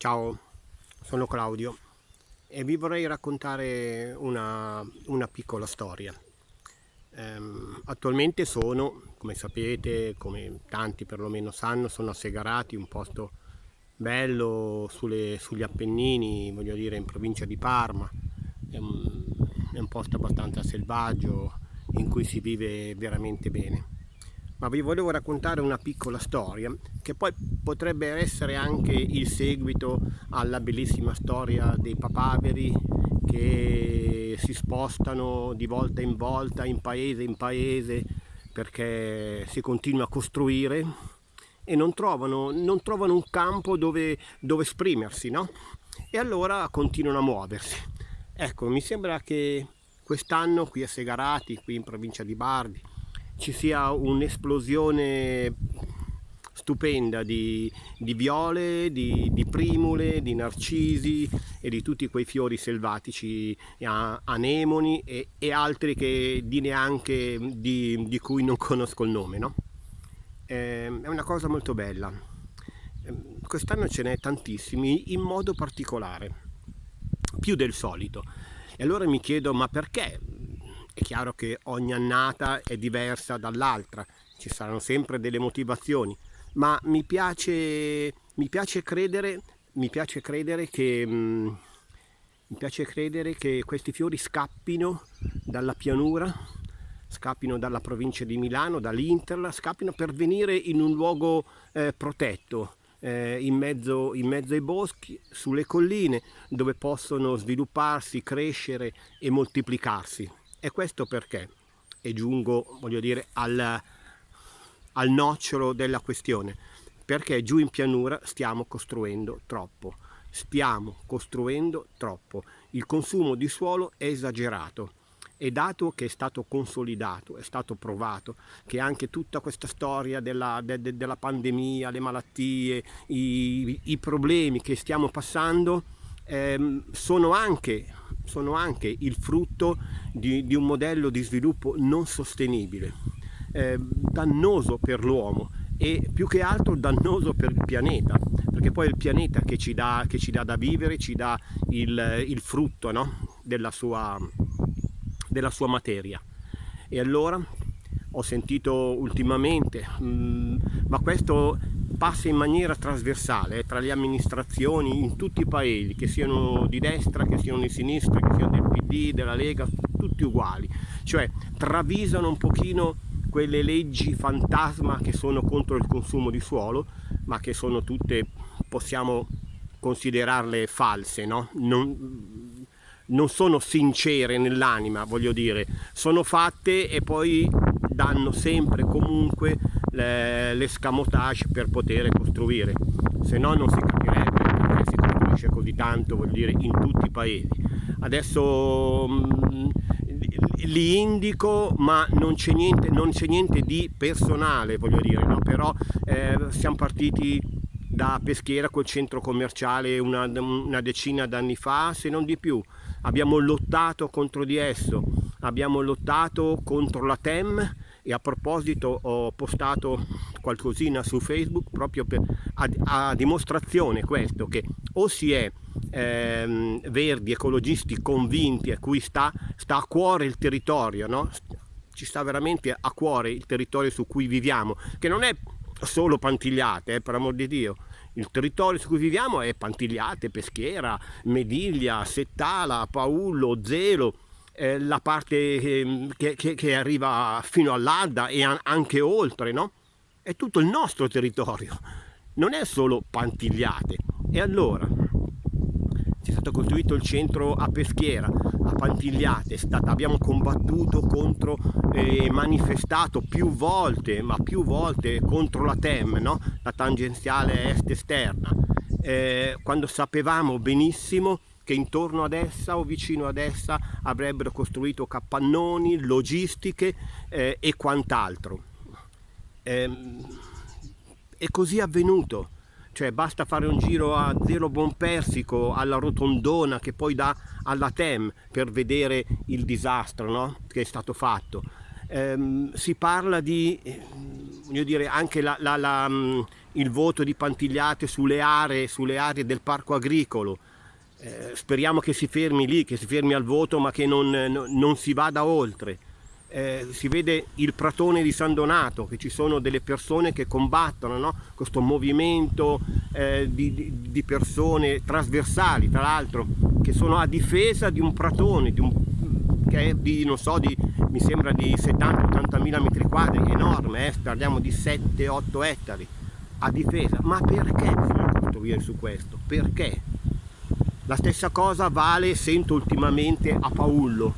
Ciao, sono Claudio e vi vorrei raccontare una, una piccola storia. Ehm, attualmente sono, come sapete, come tanti perlomeno sanno, sono a Segarati, un posto bello sulle, sugli Appennini, voglio dire in provincia di Parma. È un, è un posto abbastanza selvaggio in cui si vive veramente bene ma vi volevo raccontare una piccola storia che poi potrebbe essere anche il seguito alla bellissima storia dei papaveri che si spostano di volta in volta, in paese in paese, perché si continua a costruire e non trovano, non trovano un campo dove, dove esprimersi, no? E allora continuano a muoversi. Ecco, mi sembra che quest'anno qui a Segarati, qui in provincia di Bardi, ci sia un'esplosione stupenda di, di viole, di, di, primule, di narcisi e di tutti quei fiori selvatici, anemoni e, e altri che di neanche di, di, cui non conosco il nome. No? Eh, è una cosa molto bella. Ehm, quest'anno ce n'è tantissimi in modo particolare, più del solito. E allora mi chiedo ma perché è chiaro che ogni annata è diversa dall'altra, ci saranno sempre delle motivazioni, ma mi piace, mi piace, credere, mi piace credere che... Mm, mi piace credere che questi fiori scappino dalla pianura, scappino dalla provincia di Milano, dall'Interla, scappino per venire in un luogo eh, protetto, eh, in, mezzo, in mezzo ai boschi, sulle colline, dove possono svilupparsi, crescere e moltiplicarsi. E questo perché? E giungo, voglio dire, al, al nocciolo della questione. Perché giù in pianura stiamo costruendo troppo. Stiamo costruendo troppo. Il consumo di suolo è esagerato e dato che è stato consolidato, è stato provato, che anche tutta questa storia della, de, de, della pandemia, le malattie, i, i, problemi che stiamo passando ehm, sono anche sono anche il frutto di, di un modello di sviluppo non sostenibile, eh, dannoso per l'uomo e più che altro dannoso per il pianeta, perché poi è il pianeta che ci dà, che ci dà da vivere, ci dà il, il frutto no? della, sua, della sua materia. E allora ho sentito ultimamente, mh, mm, ma questo passa in maniera trasversale tra le amministrazioni in tutti i paesi, che siano di destra, che siano di sinistra, che siano del PD, della Lega, tutti uguali, cioè travisano un pochino quelle leggi fantasma che sono contro il consumo di suolo, ma che sono tutte, possiamo considerarle false, no? non, non sono sincere nell'anima, voglio dire, sono fatte e poi danno sempre comunque l'escamotage per poter costruire, se no non si capirebbe perché si costruisce così tanto, vuol dire, in tutti i paesi. Adesso mm, li indico ma non c'è niente, niente, di personale, voglio dire, no? però eh, siamo partiti da Peschiera col centro commerciale una, una decina d'anni fa, se non di più. Abbiamo lottato contro di esso, abbiamo lottato contro la TEM, e a proposito ho postato qualcosina su Facebook proprio per, a, a dimostrazione questo che o si è ehm, verdi, ecologisti convinti a cui sta, sta a cuore il territorio, no? ci sta veramente a cuore il territorio su cui viviamo, che non è solo Pantigliate, eh, per amor di Dio, il territorio su cui viviamo è Pantigliate, Peschiera, Mediglia, Settala, Paullo, Zelo, eh, la parte ehm, che, che, che, arriva fino all'Adda e anche oltre, no? È tutto il nostro territorio, non è solo Pantigliate. E allora, è stato costruito il centro a Peschiera, a Pantigliate, stata, abbiamo combattuto contro e eh, manifestato più volte, ma più volte contro la TEM, no? la tangenziale est-esterna, eh, quando sapevamo benissimo che intorno ad essa o vicino ad essa avrebbero costruito capannoni, logistiche eh, e quant'altro. Ehm, è così avvenuto, cioè basta fare un giro a Zero Buon Persico, alla Rotondona che poi dà alla TEM per vedere il disastro no? che è stato fatto. Ehm, si parla di, dire, anche la, la, la, il voto di Pantigliate sulle aree, sulle aree del parco agricolo. Eh, speriamo che si fermi lì, che si fermi al voto ma che non, non si vada oltre. Eh, si vede il pratone di San Donato, che ci sono delle persone che combattono no? questo movimento eh, di, di, di, persone trasversali, tra l'altro, che sono a difesa di un pratone, di un, che è di, non so, di, mi sembra di 70-80 mila metri quadri, enorme, eh? parliamo di 7-8 ettari a difesa. Ma perché bisogna costruire su questo? Perché? La stessa cosa vale, sento ultimamente, a Paullo,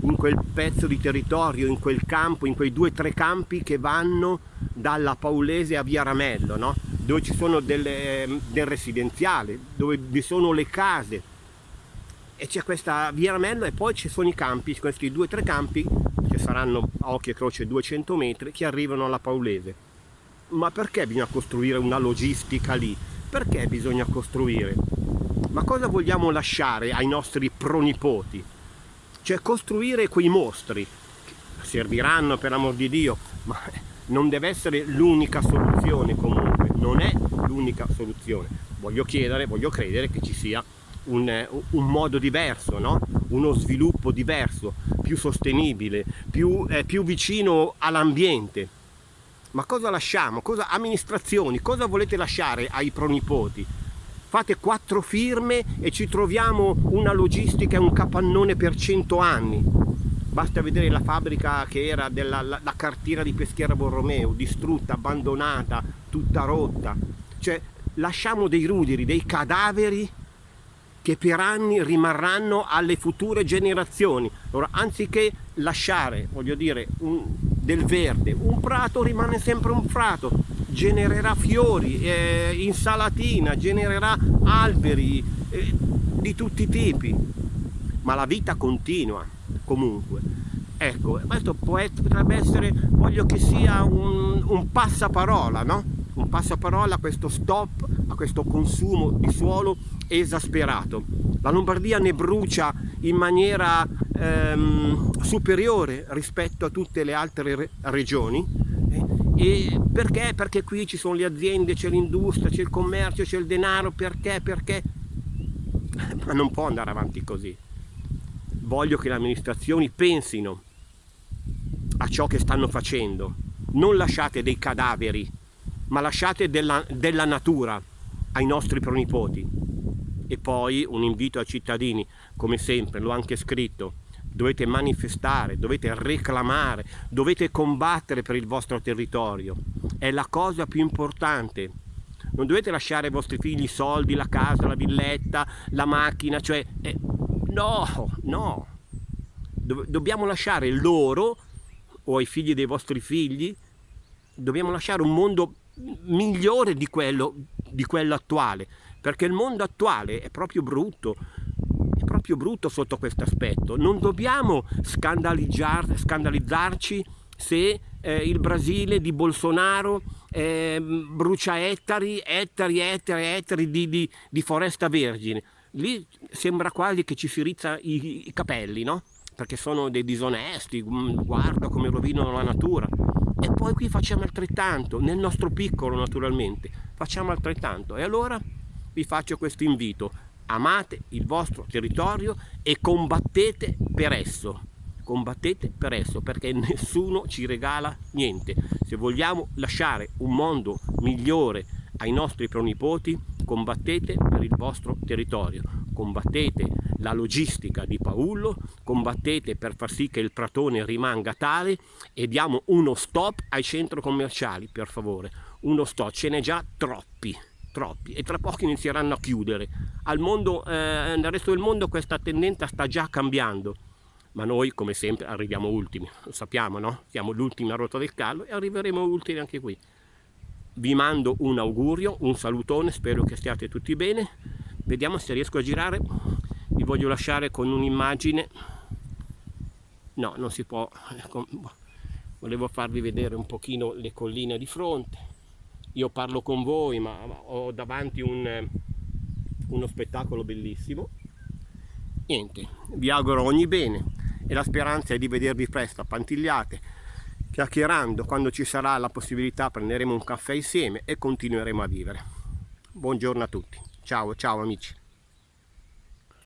in quel pezzo di territorio, in quel campo, in quei due o tre campi che vanno dalla Paulese a Via Ramello, no? dove ci sono delle, del residenziale, dove vi sono le case e c'è questa Via Ramello e poi ci sono i campi, questi due o tre campi che saranno a occhio e croce 200 metri che arrivano alla Paulese. Ma perché bisogna costruire una logistica lì? Perché bisogna costruire? Ma cosa vogliamo lasciare ai nostri pronipoti? Cioè costruire quei mostri, serviranno per amor di Dio, ma non deve essere l'unica soluzione comunque, non è l'unica soluzione. Voglio chiedere, voglio credere che ci sia un, un modo diverso, no? uno sviluppo diverso, più sostenibile, più, eh, più vicino all'ambiente. Ma cosa lasciamo? Cosa, amministrazioni, cosa volete lasciare ai pronipoti? Fate quattro firme e ci troviamo una logistica e un capannone per cento anni. Basta vedere la fabbrica che era della la, la cartiera di Peschiera Borromeo distrutta, abbandonata, tutta rotta. Cioè lasciamo dei ruderi, dei cadaveri che per anni rimarranno alle future generazioni. Allora anziché lasciare voglio dire un, del verde un prato rimane sempre un prato genererà fiori, eh, insalatina, genererà alberi eh, di tutti i tipi, ma la vita continua comunque. Ecco, questo potrebbe essere, voglio che sia un, un passaparola, no? Un passaparola a questo stop, a questo consumo di suolo esasperato. La Lombardia ne brucia in maniera ehm, superiore rispetto a tutte le altre re regioni e perché? Perché qui ci sono le aziende, c'è l'industria, c'è il commercio, c'è il denaro, perché? Perché? Ma non può andare avanti così. Voglio che le amministrazioni pensino a ciò che stanno facendo. Non lasciate dei cadaveri, ma lasciate della, della natura ai nostri pronipoti. E poi un invito ai cittadini, come sempre, l'ho anche scritto, dovete manifestare, dovete reclamare, dovete combattere per il vostro territorio. È la cosa più importante. Non dovete lasciare ai vostri figli i soldi, la casa, la villetta, la macchina, cioè... Eh, no, no. dobbiamo lasciare loro, o ai figli dei vostri figli, dobbiamo lasciare un mondo migliore di quello, di quello attuale, perché il mondo attuale è proprio brutto, proprio brutto sotto questo aspetto. Non dobbiamo scandalizzarci se eh, il Brasile di Bolsonaro eh, brucia ettari, ettari, ettari, ettari di, di, di, foresta vergine. Lì sembra quasi che ci si rizza i, i capelli, no? Perché sono dei disonesti, mm, guarda come rovinano la natura. E poi qui facciamo altrettanto, nel nostro piccolo naturalmente, facciamo altrettanto. E allora vi faccio questo invito, amate il vostro territorio e combattete per esso. Combattete per esso perché nessuno ci regala niente. Se vogliamo lasciare un mondo migliore ai nostri pronipoti combattete per il vostro territorio. Combattete la logistica di Paullo combattete per far sì che il pratone rimanga tale e diamo uno stop ai centri commerciali per favore. Uno stop ce n'è già troppi troppi e tra poco inizieranno a chiudere. Mondo, eh, nel resto del mondo questa tendenza sta già cambiando, ma noi come sempre arriviamo ultimi, lo sappiamo no? Siamo l'ultima rota del callo e arriveremo ultimi anche qui. Vi mando un augurio, un salutone, spero che stiate tutti bene. Vediamo se riesco a girare. Vi voglio lasciare con un'immagine. No, non si può. Ecco, volevo farvi vedere un pochino le colline di fronte io parlo con voi ma ho davanti un, uno spettacolo bellissimo niente vi auguro ogni bene e la speranza è di vedervi presto a Pantigliate chiacchierando, quando ci sarà la possibilità prenderemo un caffè insieme e continueremo a vivere. Buongiorno a tutti, ciao ciao amici.